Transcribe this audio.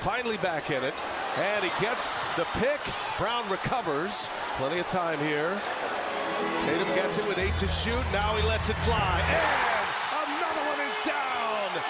finally back in it. And he gets the pick. Brown recovers. Plenty of time here. Tatum gets it with eight to shoot. Now he lets it fly. And